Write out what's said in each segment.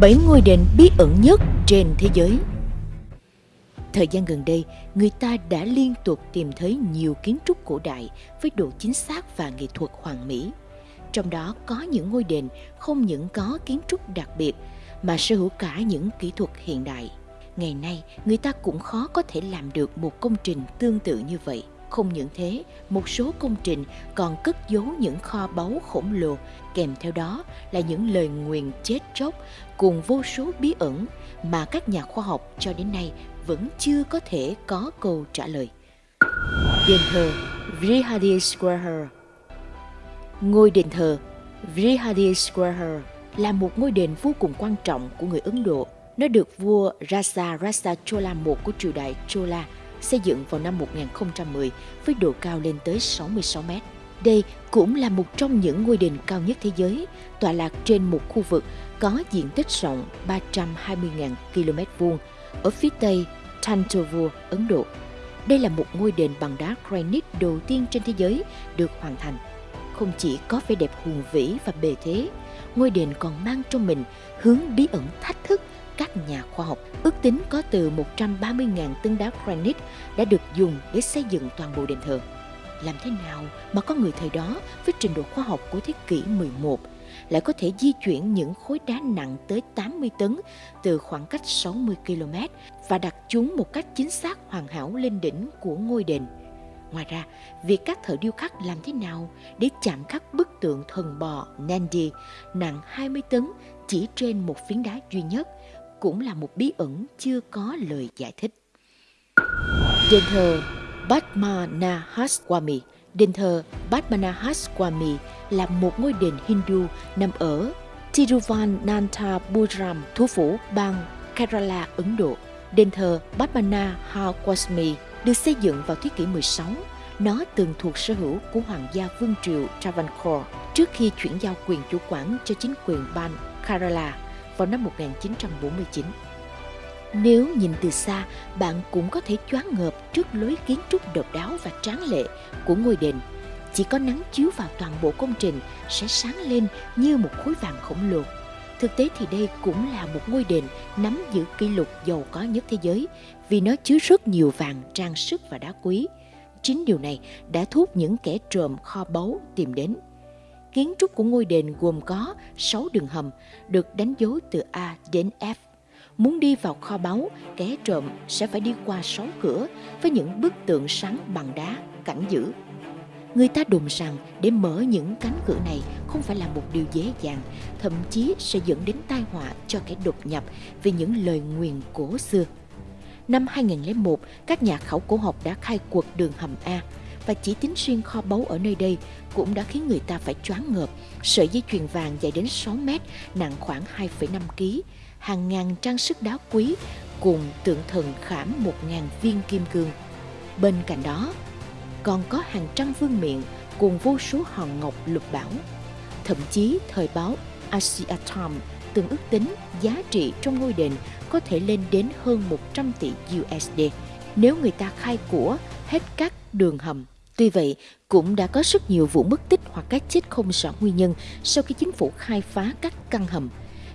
7 ngôi đền bí ẩn nhất trên thế giới. Thời gian gần đây, người ta đã liên tục tìm thấy nhiều kiến trúc cổ đại với độ chính xác và nghệ thuật hoàn mỹ. Trong đó có những ngôi đền không những có kiến trúc đặc biệt mà sở hữu cả những kỹ thuật hiện đại. Ngày nay, người ta cũng khó có thể làm được một công trình tương tự như vậy. Không những thế, một số công trình còn cất giấu những kho báu khổng lồ, kèm theo đó là những lời nguyền chết chóc cùng vô số bí ẩn mà các nhà khoa học cho đến nay vẫn chưa có thể có câu trả lời. Đền thờ Vrihadiswara Ngôi đền thờ Vrihadiswara là một ngôi đền vô cùng quan trọng của người Ấn Độ. Nó được vua Raja Rasa Chola I của triều đại Chola xây dựng vào năm 1010 với độ cao lên tới 66 mét. Đây cũng là một trong những ngôi đền cao nhất thế giới, tọa lạc trên một khu vực có diện tích rộng 320.000 km vuông ở phía tây Thanjavur, Ấn Độ. Đây là một ngôi đền bằng đá granite đầu tiên trên thế giới được hoàn thành. Không chỉ có vẻ đẹp hùng vĩ và bề thế, ngôi đền còn mang trong mình hướng bí ẩn thách thức các nhà khoa học. Ước tính có từ 130.000 tấn đá granite đã được dùng để xây dựng toàn bộ đền thờ. Làm thế nào mà có người thời đó với trình độ khoa học của thế kỷ 11 lại có thể di chuyển những khối đá nặng tới 80 tấn từ khoảng cách 60 km và đặt chúng một cách chính xác hoàn hảo lên đỉnh của ngôi đền. Ngoài ra, việc các thợ điêu khắc làm thế nào để chạm khắc bức tượng thần bò Nandi nặng 20 tấn chỉ trên một phiến đá duy nhất cũng là một bí ẩn chưa có lời giải thích. Đền thờ Padmanabhaswamy Đền thờ Padmanabhaswamy là một ngôi đền Hindu nằm ở Tiruvananthapuram, thủ phủ bang Kerala, Ấn Độ. Đền thờ Padmanabhaswamy được xây dựng vào thế kỷ 16. Nó từng thuộc sở hữu của Hoàng gia Vương triều Travancore trước khi chuyển giao quyền chủ quản cho chính quyền bang Kerala vào năm 1949. Nếu nhìn từ xa, bạn cũng có thể choáng ngợp trước lối kiến trúc độc đáo và tráng lệ của ngôi đền. Chỉ có nắng chiếu vào toàn bộ công trình sẽ sáng lên như một khối vàng khổng lồ. Thực tế thì đây cũng là một ngôi đền nắm giữ kỷ lục giàu có nhất thế giới vì nó chứa rất nhiều vàng, trang sức và đá quý. Chính điều này đã thu hút những kẻ trộm kho báu tìm đến. Kiến trúc của ngôi đền gồm có 6 đường hầm được đánh dấu từ A đến F. Muốn đi vào kho báu, kẻ trộm sẽ phải đi qua 6 cửa với những bức tượng sáng bằng đá, cảnh giữ. Người ta đồn rằng để mở những cánh cửa này không phải là một điều dễ dàng, thậm chí sẽ dẫn đến tai họa cho kẻ đột nhập vì những lời nguyền cổ xưa. Năm 2001, các nhà khảo cổ học đã khai quật đường hầm A, và chỉ tính riêng kho báu ở nơi đây cũng đã khiến người ta phải choáng ngợp. Sợi dây chuyền vàng dài đến 6 mét, nặng khoảng 2,5 kg, hàng ngàn trang sức đá quý cùng tượng thần khảm 1.000 viên kim cương. Bên cạnh đó, còn có hàng trăm vương miện cùng vô số hòn ngọc lục bảo. Thậm chí thời báo Asia Times từng ước tính giá trị trong ngôi đền có thể lên đến hơn 100 tỷ USD nếu người ta khai của hết các đường hầm Tuy vậy, cũng đã có rất nhiều vụ mất tích hoặc cái chết không rõ nguyên nhân sau khi chính phủ khai phá các căn hầm.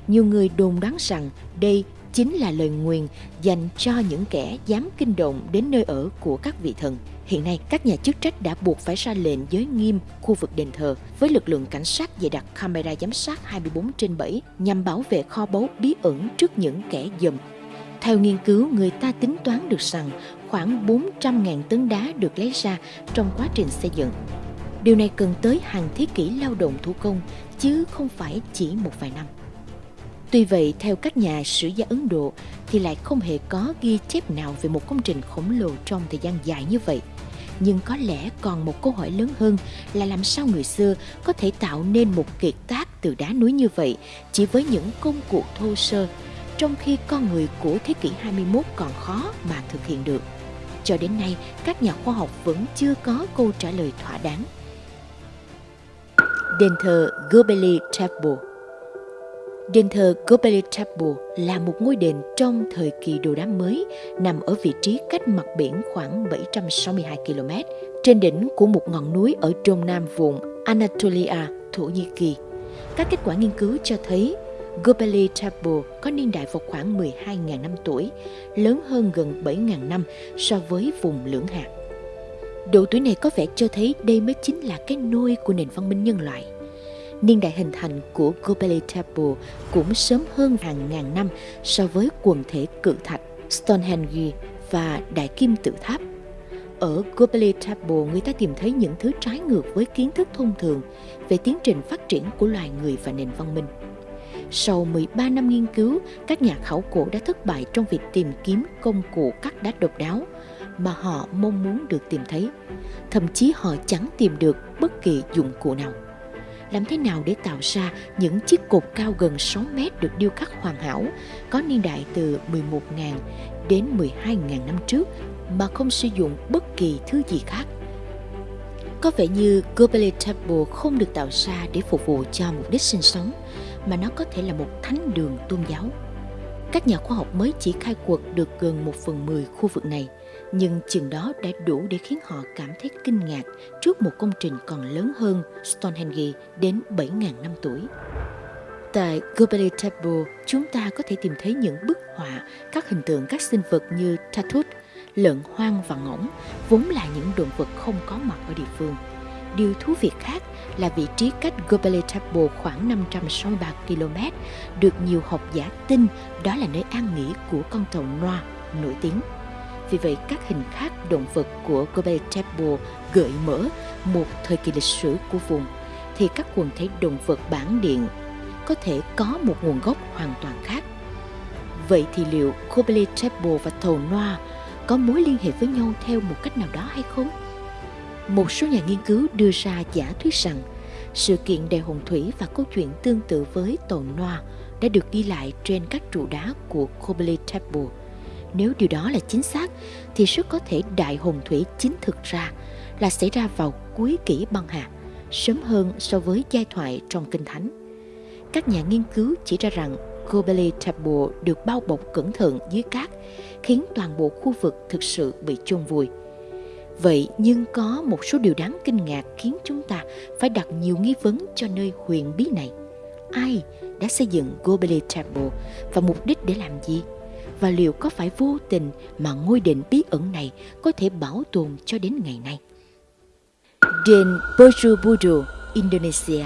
Nhiều người đồn đoán rằng đây chính là lời nguyền dành cho những kẻ dám kinh động đến nơi ở của các vị thần. Hiện nay, các nhà chức trách đã buộc phải ra lệnh giới nghiêm khu vực đền thờ với lực lượng cảnh sát dày đặt camera giám sát 24 trên 7 nhằm bảo vệ kho báu bí ẩn trước những kẻ dầm. Theo nghiên cứu, người ta tính toán được rằng khoảng 400.000 tấn đá được lấy ra trong quá trình xây dựng. Điều này cần tới hàng thế kỷ lao động thủ công, chứ không phải chỉ một vài năm. Tuy vậy, theo các nhà sử gia Ấn Độ thì lại không hề có ghi chép nào về một công trình khổng lồ trong thời gian dài như vậy. Nhưng có lẽ còn một câu hỏi lớn hơn là làm sao người xưa có thể tạo nên một kiệt tác từ đá núi như vậy chỉ với những công cụ thô sơ, trong khi con người của thế kỷ 21 còn khó mà thực hiện được. Cho đến nay, các nhà khoa học vẫn chưa có câu trả lời thỏa đáng. Đền thờ Göbekli Tepe Đền thờ Göbekli Tepe là một ngôi đền trong thời kỳ đồ đá mới nằm ở vị trí cách mặt biển khoảng 762 km trên đỉnh của một ngọn núi ở trung nam vùng Anatolia, Thổ Nhĩ Kỳ. Các kết quả nghiên cứu cho thấy Göbekli Tepe có niên đại vào khoảng 12.000 năm tuổi, lớn hơn gần 7.000 năm so với vùng lưỡng hạt. Độ tuổi này có vẻ cho thấy đây mới chính là cái nôi của nền văn minh nhân loại. Niên đại hình thành của Göbekli Tepe cũng sớm hơn hàng ngàn năm so với quần thể cự thạch Stonehenge và Đại Kim Tự Tháp. Ở Göbekli Tepe, người ta tìm thấy những thứ trái ngược với kiến thức thông thường về tiến trình phát triển của loài người và nền văn minh. Sau 13 năm nghiên cứu, các nhà khảo cổ đã thất bại trong việc tìm kiếm công cụ cắt đá độc đáo mà họ mong muốn được tìm thấy. Thậm chí họ chẳng tìm được bất kỳ dụng cụ nào. Làm thế nào để tạo ra những chiếc cột cao gần 6 mét được điêu khắc hoàn hảo, có niên đại từ 11.000 đến 12.000 năm trước mà không sử dụng bất kỳ thứ gì khác? Có vẻ như Göbekli Temple không được tạo ra để phục vụ cho mục đích sinh sống, mà nó có thể là một thánh đường tôn giáo. Các nhà khoa học mới chỉ khai quật được gần một phần mười khu vực này, nhưng chừng đó đã đủ để khiến họ cảm thấy kinh ngạc trước một công trình còn lớn hơn Stonehenge đến 7.000 năm tuổi. Tại Göbekli Tepe, chúng ta có thể tìm thấy những bức họa, các hình tượng các sinh vật như Tatut, lợn hoang và ngỗng, vốn là những động vật không có mặt ở địa phương. Điều thú vị khác là vị trí cách Gobele Tepe khoảng 563 km, được nhiều học giả tin đó là nơi an nghỉ của con tàu Noa nổi tiếng. Vì vậy, các hình khác động vật của Gobele Tepe gợi mở một thời kỳ lịch sử của vùng, thì các quần thể động vật bản điện có thể có một nguồn gốc hoàn toàn khác. Vậy thì liệu Gobele Tepe và tàu Noa có mối liên hệ với nhau theo một cách nào đó hay không? Một số nhà nghiên cứu đưa ra giả thuyết rằng sự kiện đèo hồng thủy và câu chuyện tương tự với tàu Noa đã được ghi lại trên các trụ đá của Kobele Temple. Nếu điều đó là chính xác, thì rất có thể đại hồng thủy chính thực ra là xảy ra vào cuối kỷ băng hà, sớm hơn so với giai thoại trong Kinh Thánh. Các nhà nghiên cứu chỉ ra rằng Göbekli Temple được bao bọc cẩn thận dưới cát, khiến toàn bộ khu vực thực sự bị chôn vùi. Vậy nhưng có một số điều đáng kinh ngạc khiến chúng ta phải đặt nhiều nghi vấn cho nơi huyền bí này. Ai đã xây dựng Gobele Temple và mục đích để làm gì? Và liệu có phải vô tình mà ngôi đền bí ẩn này có thể bảo tồn cho đến ngày nay? Đền Borobudur, Indonesia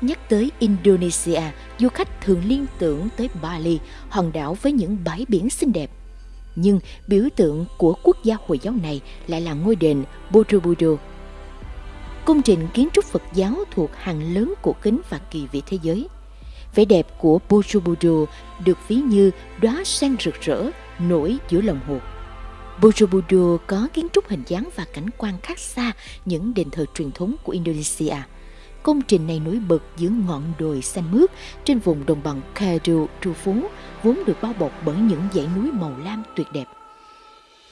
Nhắc tới Indonesia, du khách thường liên tưởng tới Bali, hòn đảo với những bãi biển xinh đẹp nhưng biểu tượng của quốc gia Hồi giáo này lại là ngôi đền Borobudur. Công trình kiến trúc Phật giáo thuộc hàng lớn cổ kính và kỳ vĩ thế giới. Vẻ đẹp của Borobudur được ví như đóa sen rực rỡ, nổi giữa lòng hồ. Borobudur có kiến trúc hình dáng và cảnh quan khác xa những đền thờ truyền thống của Indonesia – Công trình này nổi bật giữa ngọn đồi xanh mướt trên vùng đồng bằng Kadu, Tru phú, vốn được bao bọc bởi những dãy núi màu lam tuyệt đẹp.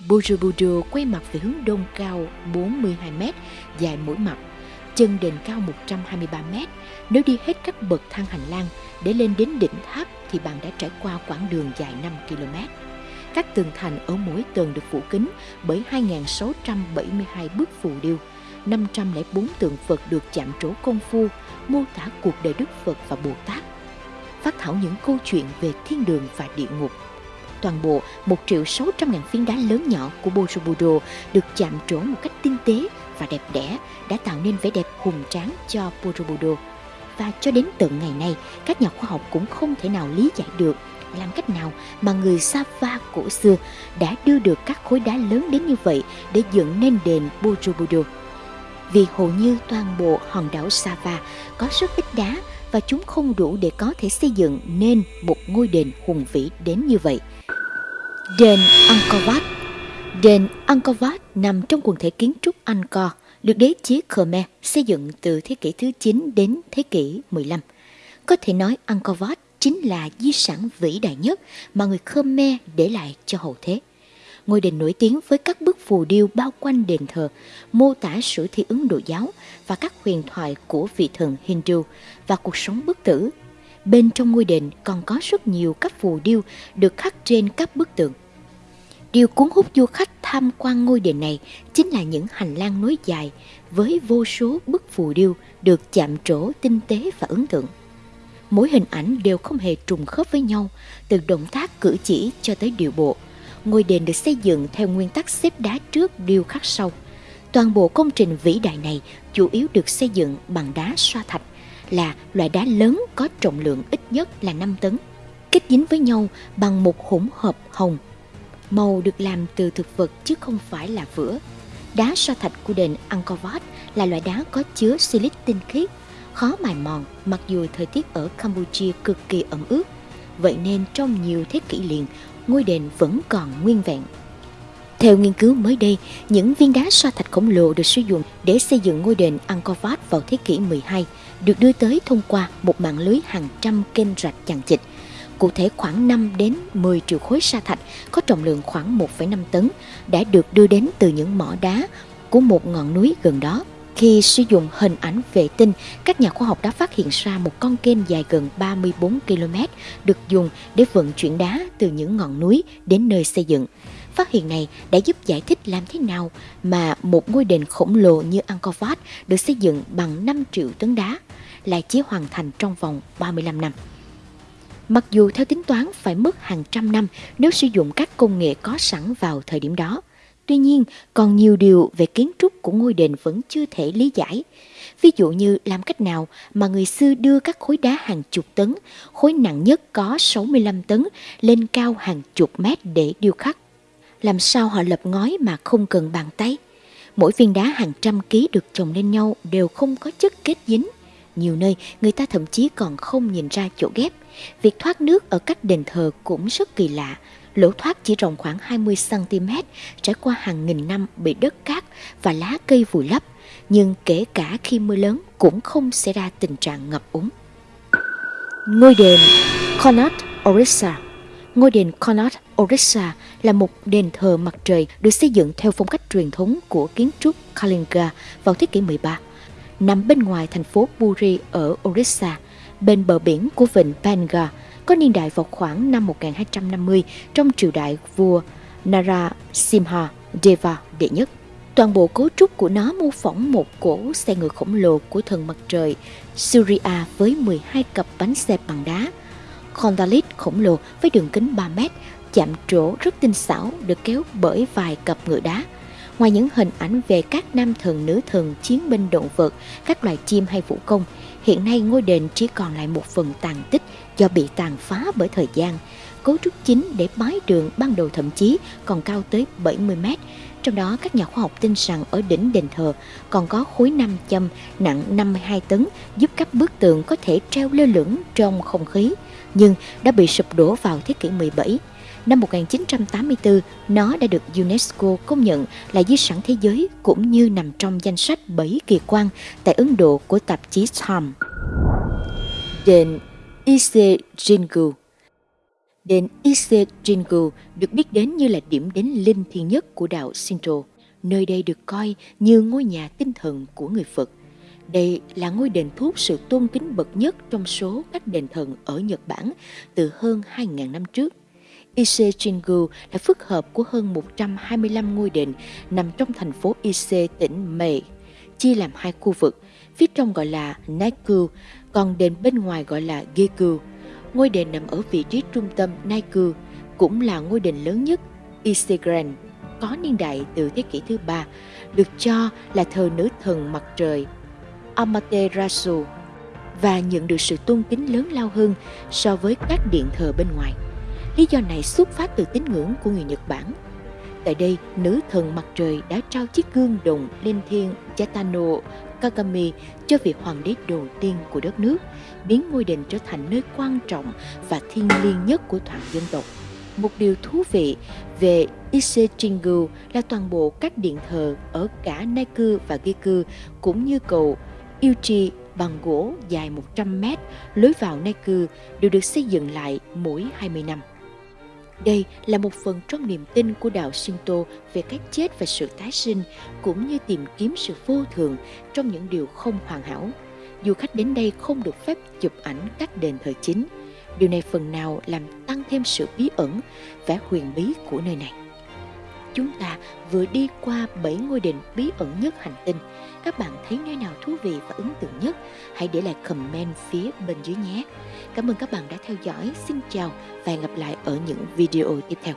Borobudur quay mặt về hướng đông cao 42 m, dài mỗi mặt, chân đền cao 123 m. Nếu đi hết các bậc thang hành lang để lên đến đỉnh tháp thì bạn đã trải qua quãng đường dài 5 km. Các tường thành ở mỗi tầng được phủ kính bởi 2.672 bức phù điêu, 504 tượng Phật được chạm trổ công phu, mô tả cuộc đời Đức Phật và Bồ Tát. Phát thảo những câu chuyện về thiên đường và địa ngục. Toàn bộ 1 triệu 600 ngàn phiến đá lớn nhỏ của Borobudur được chạm trổ một cách tinh tế và đẹp đẽ đã tạo nên vẻ đẹp hùng tráng cho Borobudur. Và cho đến tận ngày nay, các nhà khoa học cũng không thể nào lý giải được làm cách nào mà người Sava cổ xưa đã đưa được các khối đá lớn đến như vậy để dựng nên đền Borobudur vì hầu như toàn bộ hòn đảo Sava có rất ít đá và chúng không đủ để có thể xây dựng nên một ngôi đền hùng vĩ đến như vậy. Đền Angkor Wat Đền Angkor Wat nằm trong quần thể kiến trúc Angkor, được đế chế Khmer xây dựng từ thế kỷ thứ 9 đến thế kỷ 15. Có thể nói Angkor Wat chính là di sản vĩ đại nhất mà người Khmer để lại cho hậu thế ngôi đền nổi tiếng với các bức phù điêu bao quanh đền thờ, mô tả sử thi Ấn Độ giáo và các huyền thoại của vị thần Hindu và cuộc sống bất tử. Bên trong ngôi đền còn có rất nhiều các phù điêu được khắc trên các bức tượng. Điều cuốn hút du khách tham quan ngôi đền này chính là những hành lang nối dài với vô số bức phù điêu được chạm trổ tinh tế và ấn tượng. Mỗi hình ảnh đều không hề trùng khớp với nhau, từ động tác cử chỉ cho tới điệu bộ. Ngôi đền được xây dựng theo nguyên tắc xếp đá trước điêu khắc sau. Toàn bộ công trình vĩ đại này chủ yếu được xây dựng bằng đá xoa thạch, là loại đá lớn có trọng lượng ít nhất là 5 tấn, kết dính với nhau bằng một hỗn hợp hồng. Màu được làm từ thực vật chứ không phải là vữa. Đá xoa thạch của đền Angkor Wat là loại đá có chứa silic tinh khiết, khó mài mòn mặc dù thời tiết ở Campuchia cực kỳ ẩm ướt. Vậy nên trong nhiều thế kỷ liền, ngôi đền vẫn còn nguyên vẹn. Theo nghiên cứu mới đây, những viên đá sa thạch khổng lồ được sử dụng để xây dựng ngôi đền Angkor Wat vào thế kỷ 12 được đưa tới thông qua một mạng lưới hàng trăm kênh rạch chằng chịt. Cụ thể khoảng 5 đến 10 triệu khối sa thạch có trọng lượng khoảng 1,5 tấn đã được đưa đến từ những mỏ đá của một ngọn núi gần đó. Khi sử dụng hình ảnh vệ tinh, các nhà khoa học đã phát hiện ra một con kênh dài gần 34 km được dùng để vận chuyển đá từ những ngọn núi đến nơi xây dựng. Phát hiện này đã giúp giải thích làm thế nào mà một ngôi đền khổng lồ như Angkor Wat được xây dựng bằng 5 triệu tấn đá lại chỉ hoàn thành trong vòng 35 năm. Mặc dù theo tính toán phải mất hàng trăm năm nếu sử dụng các công nghệ có sẵn vào thời điểm đó, Tuy nhiên, còn nhiều điều về kiến trúc của ngôi đền vẫn chưa thể lý giải. Ví dụ như làm cách nào mà người xưa đưa các khối đá hàng chục tấn, khối nặng nhất có 65 tấn, lên cao hàng chục mét để điêu khắc. Làm sao họ lập ngói mà không cần bàn tay? Mỗi viên đá hàng trăm ký được chồng lên nhau đều không có chất kết dính. Nhiều nơi người ta thậm chí còn không nhìn ra chỗ ghép. Việc thoát nước ở các đền thờ cũng rất kỳ lạ, lỗ thoát chỉ rộng khoảng 20cm, trải qua hàng nghìn năm bị đất cát và lá cây vùi lấp, nhưng kể cả khi mưa lớn cũng không xảy ra tình trạng ngập úng. Ngôi đền Connaught Orissa Ngôi đền Connaught Orissa là một đền thờ mặt trời được xây dựng theo phong cách truyền thống của kiến trúc Kalinga vào thế kỷ 13. Nằm bên ngoài thành phố Puri ở Orissa, bên bờ biển của vịnh Bengal có niên đại vào khoảng năm 1250 trong triều đại vua Narasimha Deva đệ nhất. Toàn bộ cấu trúc của nó mô phỏng một cỗ xe ngựa khổng lồ của thần mặt trời Surya với 12 cặp bánh xe bằng đá. Kondalit khổng lồ với đường kính 3 mét, chạm trổ rất tinh xảo được kéo bởi vài cặp ngựa đá. Ngoài những hình ảnh về các nam thần nữ thần chiến binh động vật, các loài chim hay vũ công, hiện nay ngôi đền chỉ còn lại một phần tàn tích do bị tàn phá bởi thời gian. Cấu trúc chính để mái đường ban đầu thậm chí còn cao tới 70 mét. Trong đó các nhà khoa học tin rằng ở đỉnh đền thờ còn có khối nam châm nặng 52 tấn giúp các bức tượng có thể treo lơ lửng trong không khí, nhưng đã bị sụp đổ vào thế kỷ 17. Năm 1984, nó đã được UNESCO công nhận là di sản thế giới cũng như nằm trong danh sách 7 kỳ quan tại Ấn Độ của tạp chí Time. Đền Ise Jingu Đền Ise Jingu được biết đến như là điểm đến linh thiêng nhất của đạo Shinto. Nơi đây được coi như ngôi nhà tinh thần của người Phật. Đây là ngôi đền thuốc sự tôn kính bậc nhất trong số các đền thần ở Nhật Bản từ hơn 2.000 năm trước. Ise Jingu là phức hợp của hơn 125 ngôi đền nằm trong thành phố Ise, tỉnh Mei, chia làm hai khu vực. Phía trong gọi là Naiku, còn đền bên ngoài gọi là Geku. Ngôi đền nằm ở vị trí trung tâm Naiku, cũng là ngôi đền lớn nhất Isegren, có niên đại từ thế kỷ thứ ba, được cho là thờ nữ thần mặt trời Amaterasu và nhận được sự tôn kính lớn lao hơn so với các điện thờ bên ngoài. Lý do này xuất phát từ tín ngưỡng của người Nhật Bản. Tại đây, nữ thần mặt trời đã trao chiếc gương đồng lên thiên Chaitano Kagami cho vị hoàng đế đầu tiên của đất nước, biến ngôi đền trở thành nơi quan trọng và thiêng liêng nhất của toàn dân tộc. Một điều thú vị về Isejingu là toàn bộ các điện thờ ở cả Naiku và Geku cũng như cầu Yuchi bằng gỗ dài 100 mét lối vào Naiku đều được xây dựng lại mỗi 20 năm. Đây là một phần trong niềm tin của đạo Shinto về cái chết và sự tái sinh, cũng như tìm kiếm sự vô thường trong những điều không hoàn hảo. Du khách đến đây không được phép chụp ảnh các đền thờ chính. Điều này phần nào làm tăng thêm sự bí ẩn, vẻ huyền bí của nơi này. Chúng ta vừa đi qua 7 ngôi đền bí ẩn nhất hành tinh. Các bạn thấy nơi nào thú vị và ấn tượng nhất? Hãy để lại comment phía bên dưới nhé. Cảm ơn các bạn đã theo dõi. Xin chào và hẹn gặp lại ở những video tiếp theo.